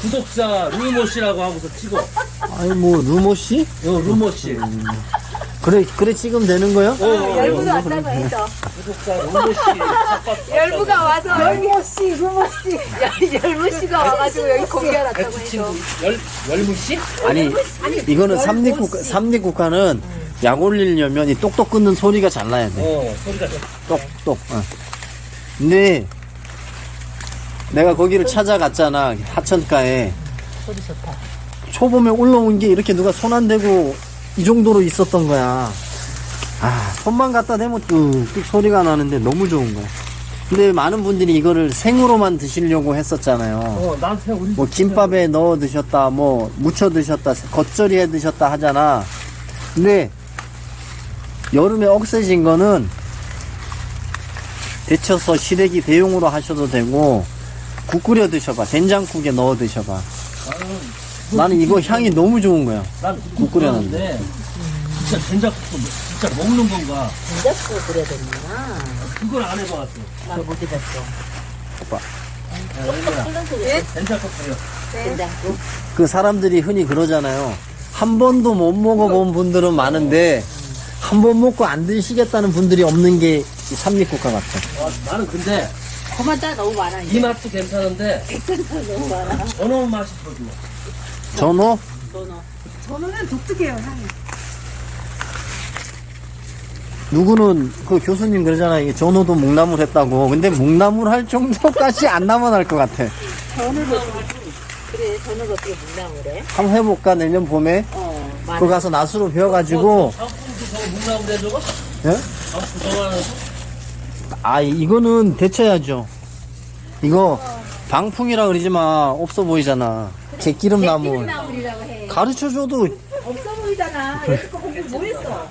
구독자 루모 씨라고 하고서 찍어. 아니 뭐 루모 씨? 어, 루모 씨. 그래 그래 찍으면 되는 거요? 어, 열부가 왔다고 해서 구독자 루모 씨. 열부가 와서 열무 씨, 루모 씨, 열무 씨가 와가지고 여기 공개하았다고 배추 해서 친구 열 열무 씨? 아니 이거는 삼립국가 삼립국가는 약 올리려면 이 똑똑 끊는 소리가 잘 나야 돼. 어, 소리가 좀. 똑똑. 어. 근데 내가 거기를 찾아갔잖아 하천가에. 소리 좋다. 초봄에 올라온 게 이렇게 누가 손 안 대고 이 정도로 있었던 거야. 아, 손만 갖다 대면 뚝뚝 소리가 나는데 너무 좋은 거야. 근데 많은 분들이 이거를 생으로만 드시려고 했었잖아요. 어, 뭐 김밥에 넣어 드셨다, 뭐 무쳐 드셨다, 겉절이 해 드셨다 하잖아. 근데 여름에 억세진 거는 데쳐서 시래기 대용으로 하셔도 되고 국 끓여 드셔봐. 된장국에 넣어 드셔봐. 나는 이거 향이 너무 좋은 거야. 난국 끓여놨는데. 진짜 된장국도 진짜 먹는 건가? 된장국 그래야 되는구나. 그걸 안 해봤어. 난못 해봤어. 오빠. 예? 된장국 끓여. 된장국. 그 사람들이 흔히 그러잖아요. 한 번도 못 먹어본 분들은 많은데 한 번 먹고 안 드시겠다는 분들이 없는 게이 삼립국가 같아. 와, 나는 근데 그만 따 너무 많아. 이 이제. 맛도 괜찮은데 너무 많아. 전어 맛이 더 좋아. 전어. 저는 독특해요, 향이. 누구는 그 교수님 그러잖아요. 이게 전호도 묵나물 했다고. 근데 묵나물 할 정도까지 안 남아날 것 같아. 전어도 그래 전어가 어떻게 묵나물해? 한번 해볼까 내년 봄에? 어. 많아. 그거 가서 낫으로 배워가지고. 상품도 저거 묵나물 해줘가? 예? 상품 저거 하나 아 이거는 데쳐야죠. 이거 방풍이라 그러지 마. 없어 보이잖아. 개기름 나물. 가르쳐줘도 없어 보이잖아. 여태껏 공부 뭐 했어?